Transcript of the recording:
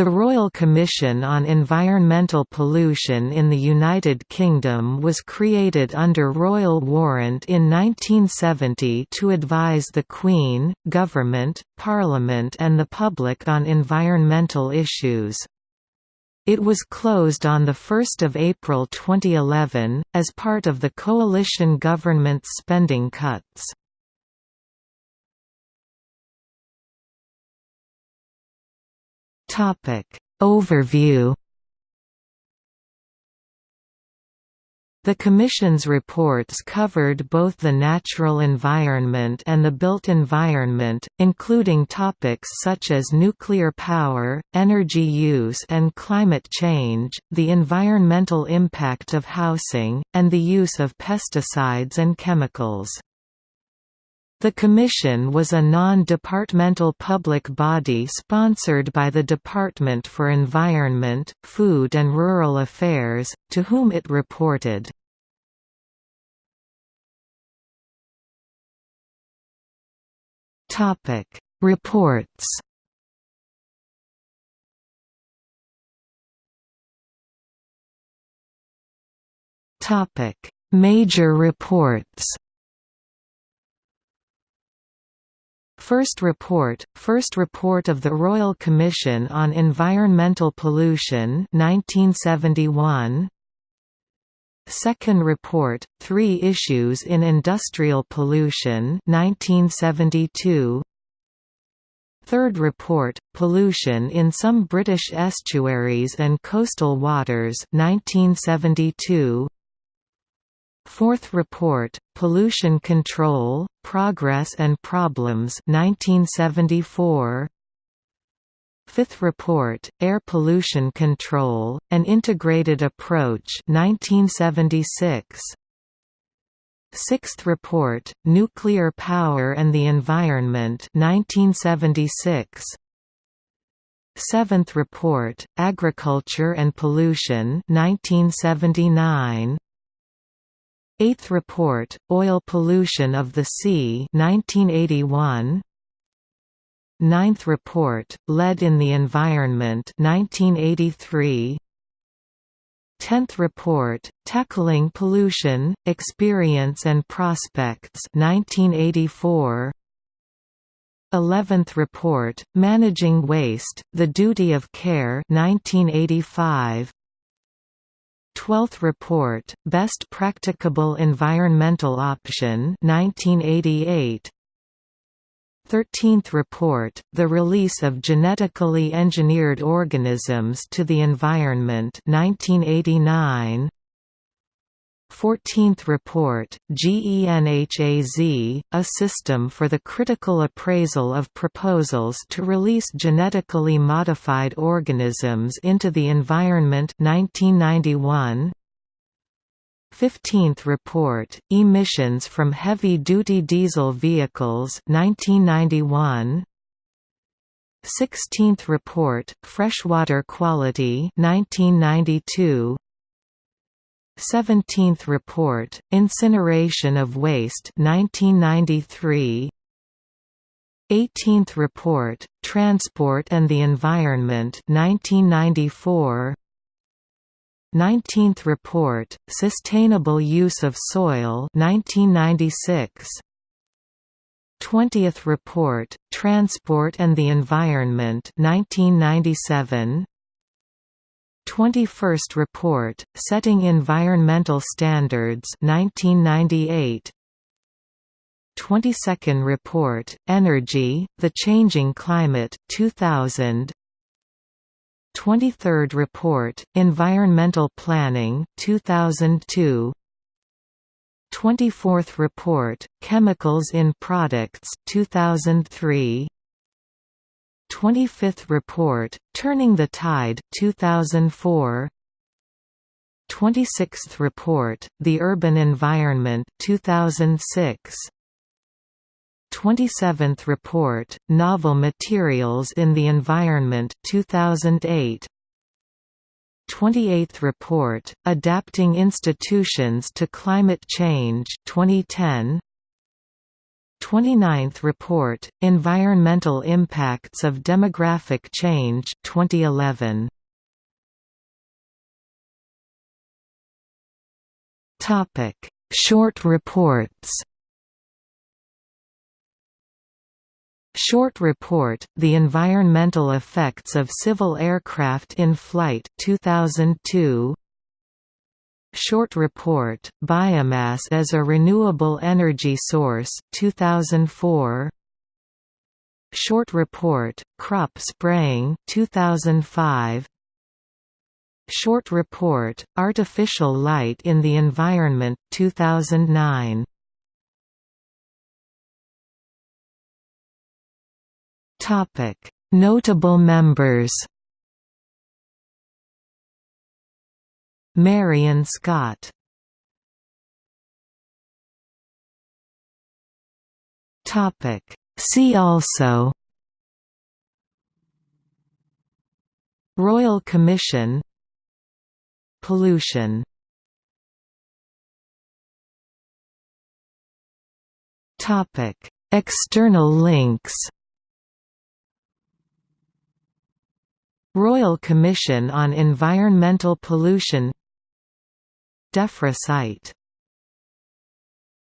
The Royal Commission on Environmental Pollution in the United Kingdom was created under royal warrant in 1970 to advise the Queen, Government, Parliament and the public on environmental issues. It was closed on 1 April 2011, as part of the coalition government's spending cuts. Topic Overview The Commission's reports covered both the natural environment and the built environment, including topics such as nuclear power, energy use and climate change, the environmental impact of housing, and the use of pesticides and chemicals. The Commission was a non-departmental public body sponsored by the Department for Environment, Food and Rural Affairs, to whom it reported. Reports Major reports First report, first report of the Royal Commission on Environmental Pollution 1971. Second report, Three Issues in Industrial Pollution 1972. Third report, Pollution in Some British Estuaries and Coastal Waters 1972. Fourth Report, Pollution Control, Progress and Problems 1974. Fifth Report, Air Pollution Control, An Integrated Approach 1976. Sixth Report, Nuclear Power and the Environment 1976. Seventh Report, Agriculture and Pollution 1979. Eighth Report, Oil Pollution of the Sea 1981. Ninth Report, Lead in the Environment 1983. Tenth Report, Tackling Pollution, Experience and Prospects 1984. Eleventh Report, Managing Waste, The Duty of Care 1985. Twelfth Report, Best Practicable Environmental Option 1988. 13th Report, The Release of Genetically Engineered Organisms to the Environment 1989. 14th Report, GENHAZ, a system for the critical appraisal of proposals to release genetically modified organisms into the environment 1991. 15th Report, Emissions from Heavy-Duty Diesel Vehicles 1991. 16th Report, Freshwater Quality 1992. 17th Report, Incineration of Waste 1993 18th Report, Transport and the Environment 1994 19th Report, Sustainable Use of Soil 1996 20th Report, Transport and the Environment 1997 21st Report, Setting Environmental Standards 1998 22nd Report, Energy, The Changing Climate 2000 23rd Report, Environmental Planning 2002 24th Report, Chemicals in Products 2003 25th Report, Turning the Tide 2004 26th Report, The Urban Environment 2006 27th Report, Novel Materials in the Environment 2008 28th Report, Adapting Institutions to Climate Change 2010 29th report, Environmental Impacts of Demographic Change 2011. Short reports Short report, The Environmental Effects of Civil Aircraft in Flight 2002. Short report, Biomass as a Renewable Energy Source 2004. Short report, Crop Spraying 2005. Short report, Artificial Light in the Environment 2009. Topic: Notable members. Marian Scott. Topic: See also. Royal Commission. Pollution. External links. Royal Commission on Environmental Pollution DEFRA site